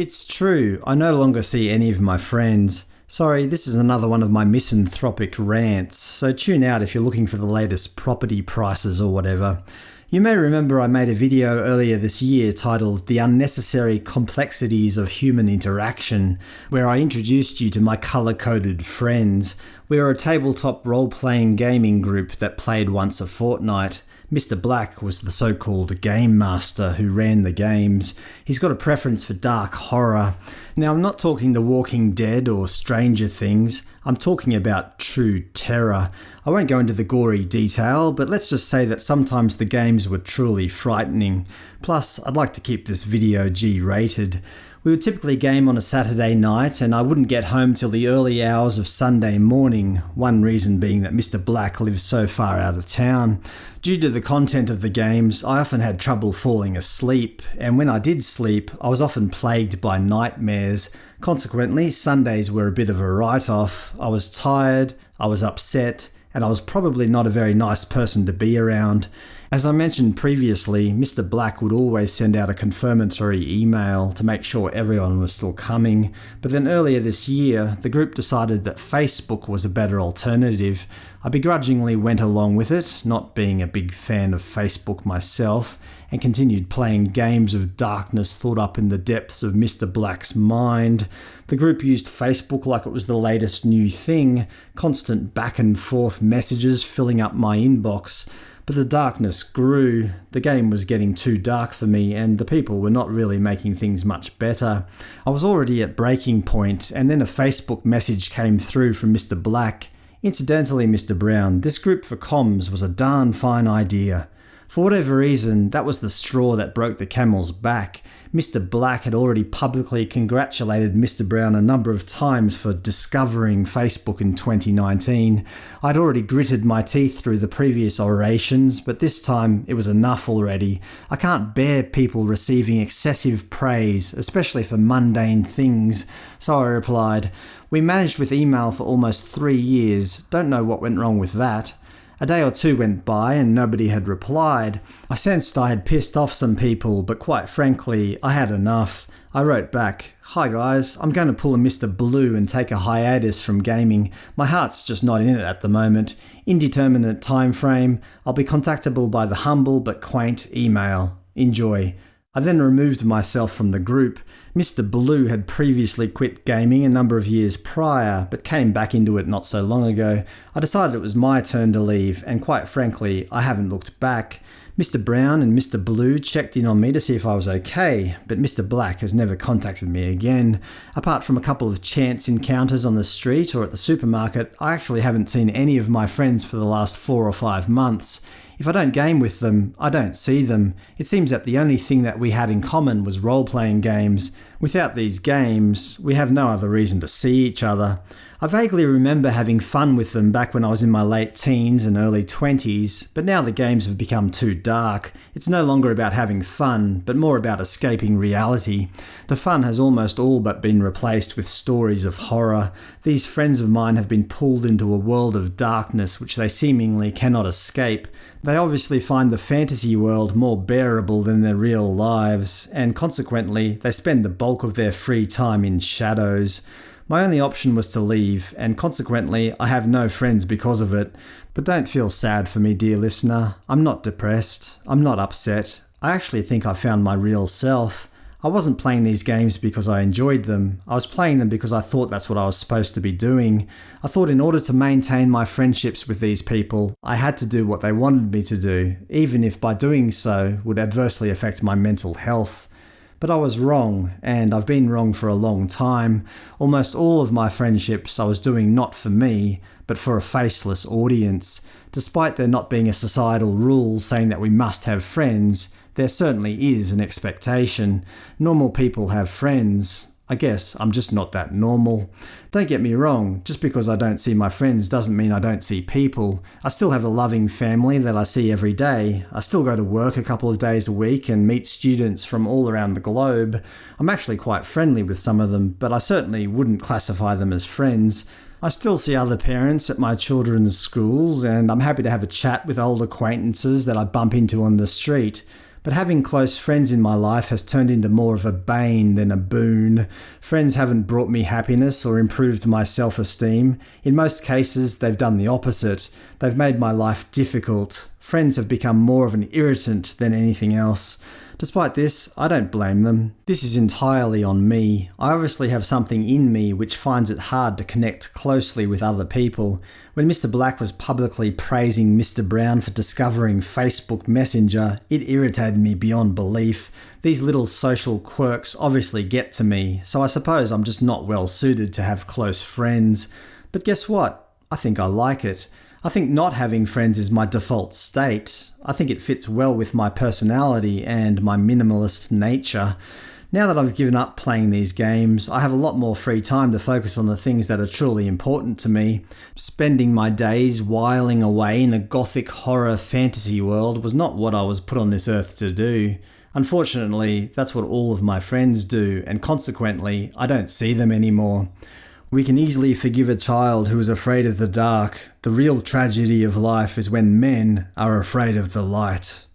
It's true, I no longer see any of my friends. Sorry, this is another one of my misanthropic rants, so tune out if you're looking for the latest property prices or whatever. You may remember I made a video earlier this year titled The Unnecessary Complexities of Human Interaction, where I introduced you to my colour-coded friends. We are a tabletop role-playing gaming group that played once a fortnight. Mr. Black was the so-called Game Master who ran the games. He's got a preference for dark horror. Now I'm not talking The Walking Dead or Stranger Things, I'm talking about true terror. I won't go into the gory detail, but let's just say that sometimes the games were truly frightening. Plus, I'd like to keep this video G-rated. We would typically game on a Saturday night, and I wouldn't get home till the early hours of Sunday morning, one reason being that Mr Black lives so far out of town. Due to the content of the games, I often had trouble falling asleep, and when I did sleep, I was often plagued by nightmares. Consequently, Sundays were a bit of a write-off. I was tired, I was upset, and I was probably not a very nice person to be around. As I mentioned previously, Mr Black would always send out a confirmatory email to make sure everyone was still coming, but then earlier this year the group decided that Facebook was a better alternative. I begrudgingly went along with it, not being a big fan of Facebook myself, and continued playing games of darkness thought up in the depths of Mr Black's mind. The group used Facebook like it was the latest new thing, constant back and forth messages filling up my inbox. But the darkness grew, the game was getting too dark for me and the people were not really making things much better. I was already at breaking point and then a Facebook message came through from Mr Black. Incidentally Mr Brown, this group for comms was a darn fine idea. For whatever reason, that was the straw that broke the camel's back. Mr Black had already publicly congratulated Mr Brown a number of times for discovering Facebook in 2019. I'd already gritted my teeth through the previous orations, but this time it was enough already. I can't bear people receiving excessive praise, especially for mundane things, so I replied, We managed with email for almost three years, don't know what went wrong with that. A day or two went by and nobody had replied. I sensed I had pissed off some people, but quite frankly, I had enough. I wrote back, Hi guys, I'm going to pull a Mr. Blue and take a hiatus from gaming. My heart's just not in it at the moment. Indeterminate time frame. I'll be contactable by the humble but quaint email. Enjoy. I then removed myself from the group. Mr. Blue had previously quit gaming a number of years prior, but came back into it not so long ago. I decided it was my turn to leave, and quite frankly, I haven't looked back. Mr. Brown and Mr. Blue checked in on me to see if I was okay, but Mr. Black has never contacted me again. Apart from a couple of chance encounters on the street or at the supermarket, I actually haven't seen any of my friends for the last four or five months. If I don't game with them, I don't see them. It seems that the only thing that we had in common was role-playing games. Without these games, we have no other reason to see each other. I vaguely remember having fun with them back when I was in my late teens and early 20s, but now the games have become too dark. It's no longer about having fun, but more about escaping reality. The fun has almost all but been replaced with stories of horror. These friends of mine have been pulled into a world of darkness which they seemingly cannot escape. They obviously find the fantasy world more bearable than their real lives, and consequently they spend the bulk of their free time in shadows. My only option was to leave, and consequently I have no friends because of it. But don't feel sad for me, dear listener. I'm not depressed. I'm not upset. I actually think I found my real self. I wasn't playing these games because I enjoyed them. I was playing them because I thought that's what I was supposed to be doing. I thought in order to maintain my friendships with these people, I had to do what they wanted me to do, even if by doing so would adversely affect my mental health. But I was wrong, and I've been wrong for a long time. Almost all of my friendships I was doing not for me, but for a faceless audience. Despite there not being a societal rule saying that we must have friends, there certainly is an expectation. Normal people have friends, I guess I'm just not that normal. Don't get me wrong, just because I don't see my friends doesn't mean I don't see people. I still have a loving family that I see every day. I still go to work a couple of days a week and meet students from all around the globe. I'm actually quite friendly with some of them, but I certainly wouldn't classify them as friends. I still see other parents at my children's schools, and I'm happy to have a chat with old acquaintances that I bump into on the street. But having close friends in my life has turned into more of a bane than a boon. Friends haven't brought me happiness or improved my self-esteem. In most cases, they've done the opposite. They've made my life difficult. Friends have become more of an irritant than anything else. Despite this, I don't blame them. This is entirely on me. I obviously have something in me which finds it hard to connect closely with other people. When Mr Black was publicly praising Mr Brown for discovering Facebook Messenger, it irritated me beyond belief. These little social quirks obviously get to me, so I suppose I'm just not well suited to have close friends. But guess what? I think I like it. I think not having friends is my default state. I think it fits well with my personality and my minimalist nature. Now that I've given up playing these games, I have a lot more free time to focus on the things that are truly important to me. Spending my days whiling away in a gothic horror fantasy world was not what I was put on this earth to do. Unfortunately, that's what all of my friends do, and consequently, I don't see them anymore. We can easily forgive a child who is afraid of the dark. The real tragedy of life is when men are afraid of the light.